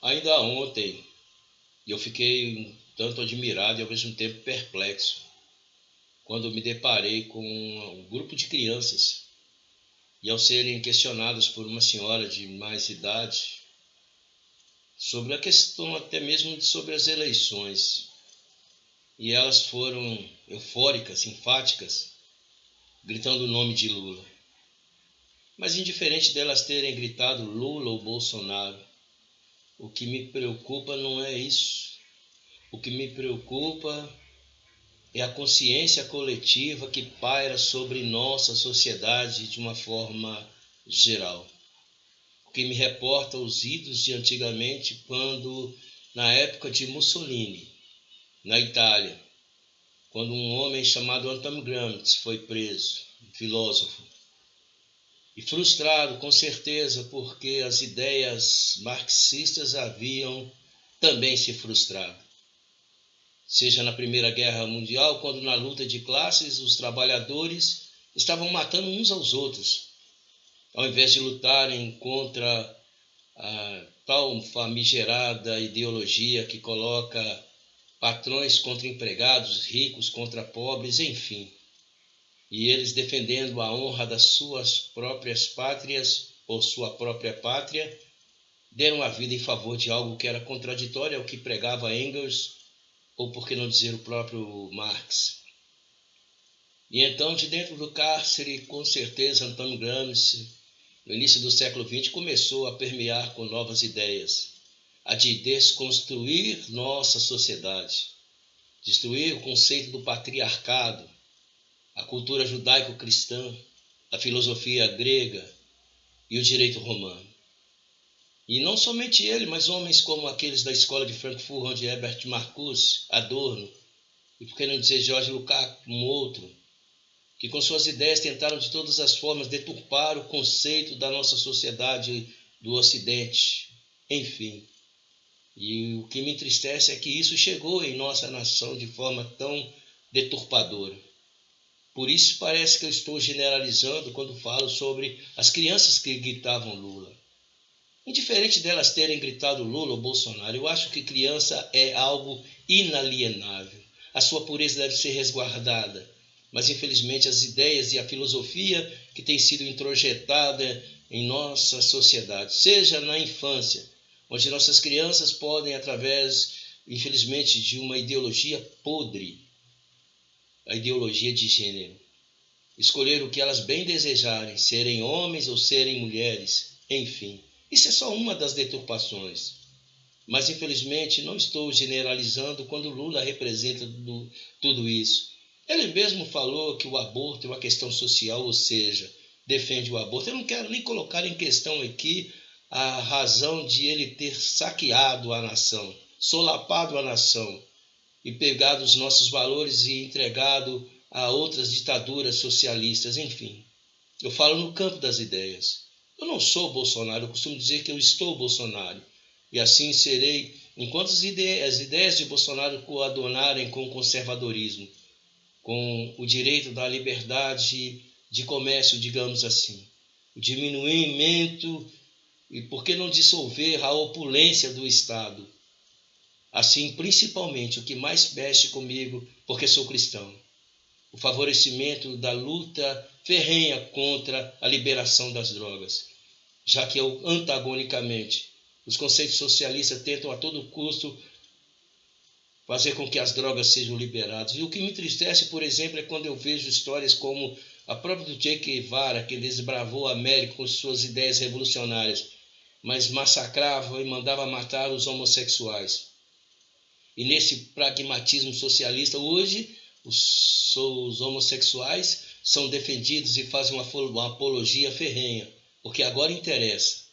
Ainda ontem eu fiquei um tanto admirado e ao mesmo tempo perplexo quando me deparei com um grupo de crianças e ao serem questionadas por uma senhora de mais idade sobre a questão até mesmo sobre as eleições. E elas foram eufóricas, enfáticas, gritando o nome de Lula. Mas indiferente delas terem gritado Lula ou Bolsonaro, o que me preocupa não é isso. O que me preocupa é a consciência coletiva que paira sobre nossa sociedade de uma forma geral. O que me reporta os idos de antigamente, quando, na época de Mussolini, na Itália, quando um homem chamado Antonio Gramsci foi preso, um filósofo, e frustrado com certeza porque as ideias marxistas haviam também se frustrado seja na Primeira Guerra Mundial, quando na luta de classes os trabalhadores estavam matando uns aos outros, ao invés de lutarem contra a tal famigerada ideologia que coloca patrões contra empregados, ricos contra pobres, enfim. E eles defendendo a honra das suas próprias pátrias ou sua própria pátria, deram a vida em favor de algo que era contraditório ao que pregava Engels ou por que não dizer o próprio Marx. E então, de dentro do cárcere, com certeza, Antônio Gramsci, no início do século XX, começou a permear com novas ideias, a de desconstruir nossa sociedade, destruir o conceito do patriarcado, a cultura judaico-cristã, a filosofia grega e o direito romano. E não somente ele, mas homens como aqueles da escola de Frankfurt, onde Herbert Marcuse, Adorno, e por que não dizer Jorge Lukács, um outro, que com suas ideias tentaram de todas as formas deturpar o conceito da nossa sociedade do Ocidente. Enfim. E o que me entristece é que isso chegou em nossa nação de forma tão deturpadora. Por isso parece que eu estou generalizando quando falo sobre as crianças que gritavam Lula. Indiferente delas terem gritado Lula ou Bolsonaro, eu acho que criança é algo inalienável. A sua pureza deve ser resguardada. Mas infelizmente as ideias e a filosofia que tem sido introjetada em nossa sociedade, seja na infância, onde nossas crianças podem, através, infelizmente, de uma ideologia podre, a ideologia de gênero, escolher o que elas bem desejarem, serem homens ou serem mulheres, enfim isso é só uma das deturpações. Mas, infelizmente, não estou generalizando quando Lula representa do, tudo isso. Ele mesmo falou que o aborto é uma questão social, ou seja, defende o aborto. Eu não quero nem colocar em questão aqui a razão de ele ter saqueado a nação, solapado a nação e pegado os nossos valores e entregado a outras ditaduras socialistas, enfim. Eu falo no campo das ideias. Eu não sou Bolsonaro, eu costumo dizer que eu estou Bolsonaro. E assim serei, enquanto as ideias, as ideias de Bolsonaro coadunarem com o conservadorismo, com o direito da liberdade de comércio, digamos assim, o diminuimento e por que não dissolver a opulência do Estado? Assim, principalmente, o que mais mexe comigo, porque sou cristão, o favorecimento da luta ferrenha contra a liberação das drogas, já que antagonicamente os conceitos socialistas tentam a todo custo fazer com que as drogas sejam liberadas. E o que me entristece, por exemplo, é quando eu vejo histórias como a própria do Che Guevara, que desbravou a América com suas ideias revolucionárias, mas massacrava e mandava matar os homossexuais. E nesse pragmatismo socialista, hoje os, os homossexuais são defendidos e fazem uma, uma apologia ferrenha, porque agora interessa.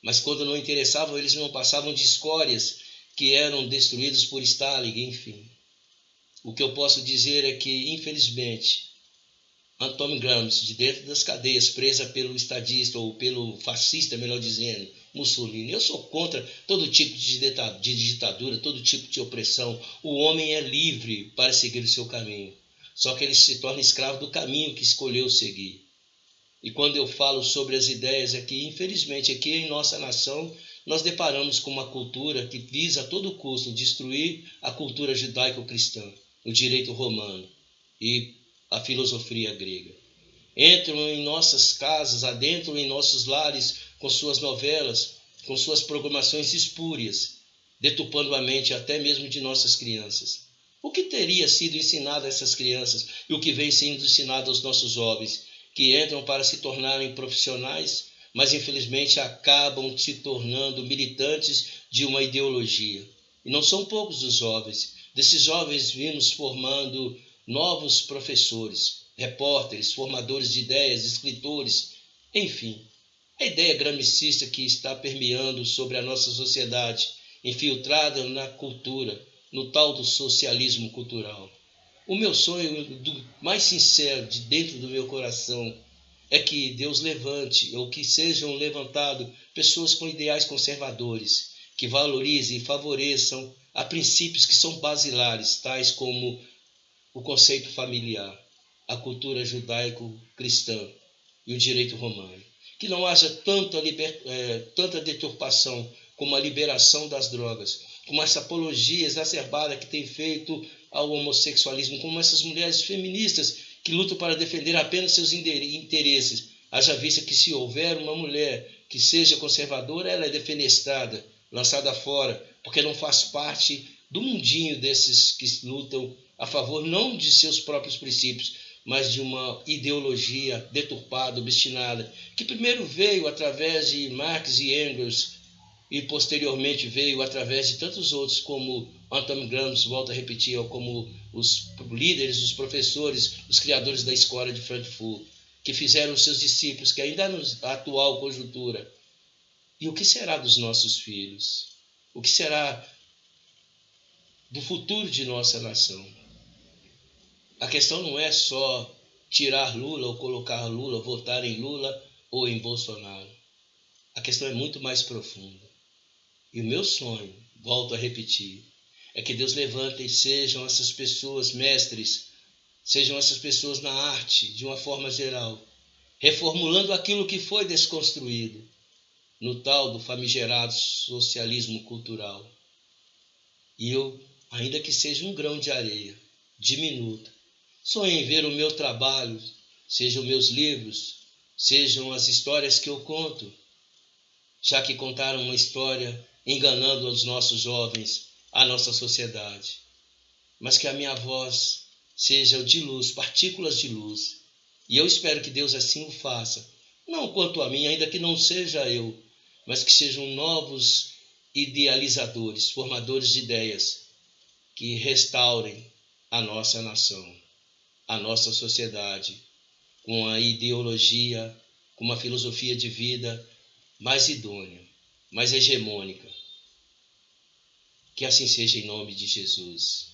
Mas quando não interessavam, eles não passavam de escórias que eram destruídos por Stalin, enfim. O que eu posso dizer é que, infelizmente, Antônio Gramsci, de dentro das cadeias, presa pelo estadista ou pelo fascista, melhor dizendo, Mussolini. Eu sou contra todo tipo de ditadura, todo tipo de opressão. O homem é livre para seguir o seu caminho. Só que ele se torna escravo do caminho que escolheu seguir. E quando eu falo sobre as ideias aqui, infelizmente aqui em nossa nação nós deparamos com uma cultura que visa a todo custo destruir a cultura judaico-cristã, o direito romano e a filosofia grega. Entram em nossas casas, adentram em nossos lares com suas novelas, com suas programações espúrias, detupando a mente até mesmo de nossas crianças. O que teria sido ensinado a essas crianças e o que vem sendo ensinado aos nossos jovens, que entram para se tornarem profissionais, mas infelizmente acabam se tornando militantes de uma ideologia? E não são poucos os jovens. Desses jovens vimos formando novos professores, repórteres, formadores de ideias, escritores, enfim. A ideia gramicista que está permeando sobre a nossa sociedade infiltrada na cultura, no tal do socialismo cultural. O meu sonho do mais sincero de dentro do meu coração é que Deus levante ou que sejam levantados pessoas com ideais conservadores, que valorizem e favoreçam a princípios que são basilares, tais como o conceito familiar, a cultura judaico-cristã e o direito romano. Que não haja tanta, liber, é, tanta deturpação como a liberação das drogas, como essa apologia exacerbada que tem feito ao homossexualismo, como essas mulheres feministas que lutam para defender apenas seus interesses. Haja vista que se houver uma mulher que seja conservadora, ela é defenestrada, lançada fora, porque não faz parte do mundinho desses que lutam a favor não de seus próprios princípios, mas de uma ideologia deturpada, obstinada, que primeiro veio através de Marx e Engels, e posteriormente veio através de tantos outros, como Anton Gramsci, volta a repetir, como os líderes, os professores, os criadores da escola de Frankfurt, que fizeram seus discípulos, que ainda na atual conjuntura. E o que será dos nossos filhos? O que será do futuro de nossa nação? A questão não é só tirar Lula ou colocar Lula, votar em Lula ou em Bolsonaro. A questão é muito mais profunda. E o meu sonho, volto a repetir, é que Deus levante e sejam essas pessoas mestres, sejam essas pessoas na arte, de uma forma geral, reformulando aquilo que foi desconstruído no tal do famigerado socialismo cultural. E eu, ainda que seja um grão de areia, diminuto, sonho em ver o meu trabalho, sejam meus livros, sejam as histórias que eu conto, já que contaram uma história enganando os nossos jovens, a nossa sociedade. Mas que a minha voz seja de luz, partículas de luz. E eu espero que Deus assim o faça. Não quanto a mim, ainda que não seja eu, mas que sejam novos idealizadores, formadores de ideias, que restaurem a nossa nação, a nossa sociedade, com a ideologia, com uma filosofia de vida mais idônea, mais hegemônica, que assim seja em nome de Jesus.